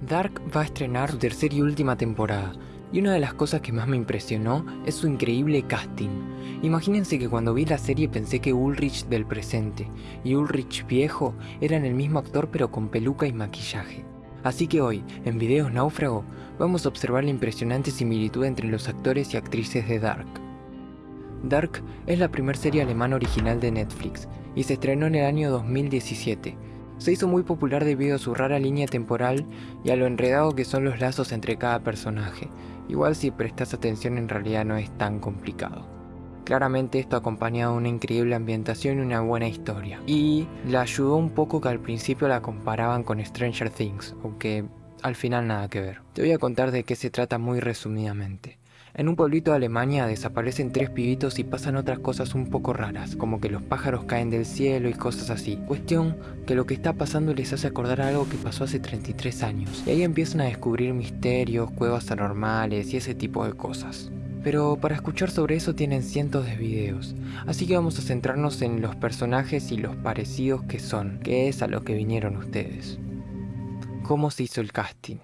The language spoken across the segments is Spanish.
Dark va a estrenar su tercera y última temporada, y una de las cosas que más me impresionó es su increíble casting. Imagínense que cuando vi la serie pensé que Ulrich del presente y Ulrich viejo eran el mismo actor pero con peluca y maquillaje. Así que hoy, en Videos Náufrago, vamos a observar la impresionante similitud entre los actores y actrices de Dark. Dark es la primera serie alemana original de Netflix y se estrenó en el año 2017, se hizo muy popular debido a su rara línea temporal y a lo enredado que son los lazos entre cada personaje. Igual si prestas atención en realidad no es tan complicado. Claramente esto acompañado de una increíble ambientación y una buena historia. Y le ayudó un poco que al principio la comparaban con Stranger Things, aunque al final nada que ver. Te voy a contar de qué se trata muy resumidamente. En un pueblito de Alemania desaparecen tres pibitos y pasan otras cosas un poco raras, como que los pájaros caen del cielo y cosas así. Cuestión que lo que está pasando les hace acordar algo que pasó hace 33 años, y ahí empiezan a descubrir misterios, cuevas anormales y ese tipo de cosas. Pero para escuchar sobre eso tienen cientos de videos, así que vamos a centrarnos en los personajes y los parecidos que son, que es a lo que vinieron ustedes. ¿Cómo se hizo el casting?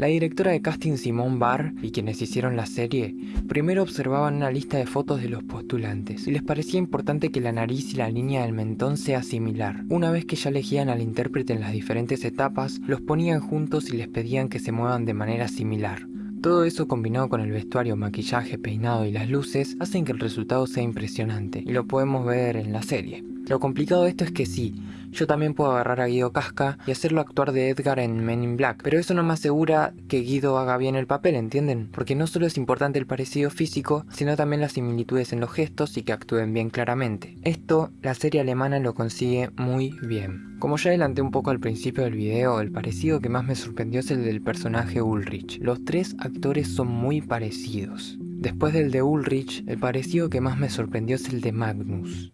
La directora de casting Simone Barr y quienes hicieron la serie, primero observaban una lista de fotos de los postulantes y les parecía importante que la nariz y la línea del mentón sea similar. Una vez que ya elegían al intérprete en las diferentes etapas, los ponían juntos y les pedían que se muevan de manera similar. Todo eso combinado con el vestuario, maquillaje, peinado y las luces hacen que el resultado sea impresionante y lo podemos ver en la serie. Lo complicado de esto es que sí, yo también puedo agarrar a Guido Casca y hacerlo actuar de Edgar en Men in Black, pero eso no me asegura que Guido haga bien el papel, ¿entienden? Porque no solo es importante el parecido físico, sino también las similitudes en los gestos y que actúen bien claramente. Esto, la serie alemana lo consigue muy bien. Como ya adelanté un poco al principio del video, el parecido que más me sorprendió es el del personaje Ulrich. Los tres actores son muy parecidos. Después del de Ulrich, el parecido que más me sorprendió es el de Magnus.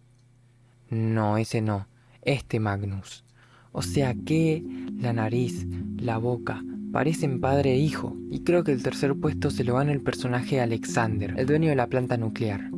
No, ese no. Este Magnus. O sea que la nariz, la boca, parecen padre e hijo. Y creo que el tercer puesto se lo gana el personaje Alexander, el dueño de la planta nuclear.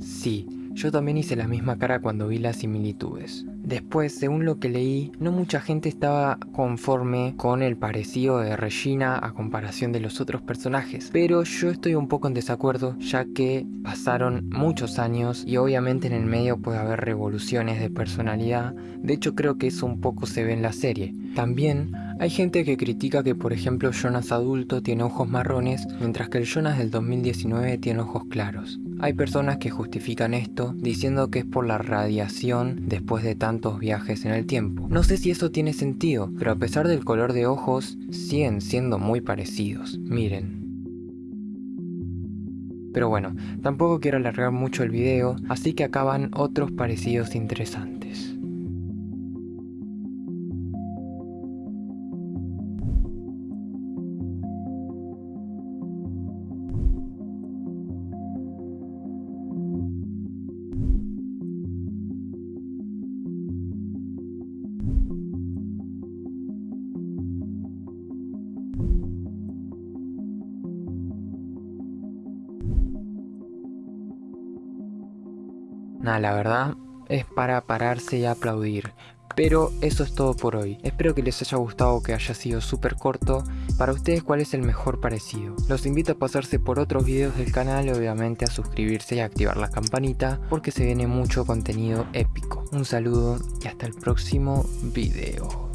Sí, yo también hice la misma cara cuando vi las similitudes. Después, según lo que leí, no mucha gente estaba conforme con el parecido de Regina a comparación de los otros personajes, pero yo estoy un poco en desacuerdo ya que pasaron muchos años y obviamente en el medio puede haber revoluciones de personalidad, de hecho creo que eso un poco se ve en la serie. También hay gente que critica que por ejemplo Jonas adulto tiene ojos marrones mientras que el Jonas del 2019 tiene ojos claros. Hay personas que justifican esto diciendo que es por la radiación después de tantos viajes en el tiempo. No sé si eso tiene sentido, pero a pesar del color de ojos, siguen siendo muy parecidos. Miren. Pero bueno, tampoco quiero alargar mucho el video, así que acaban otros parecidos interesantes. Nada, la verdad es para pararse y aplaudir. Pero eso es todo por hoy. Espero que les haya gustado que haya sido súper corto. Para ustedes, ¿cuál es el mejor parecido? Los invito a pasarse por otros videos del canal obviamente a suscribirse y activar la campanita porque se viene mucho contenido épico. Un saludo y hasta el próximo video.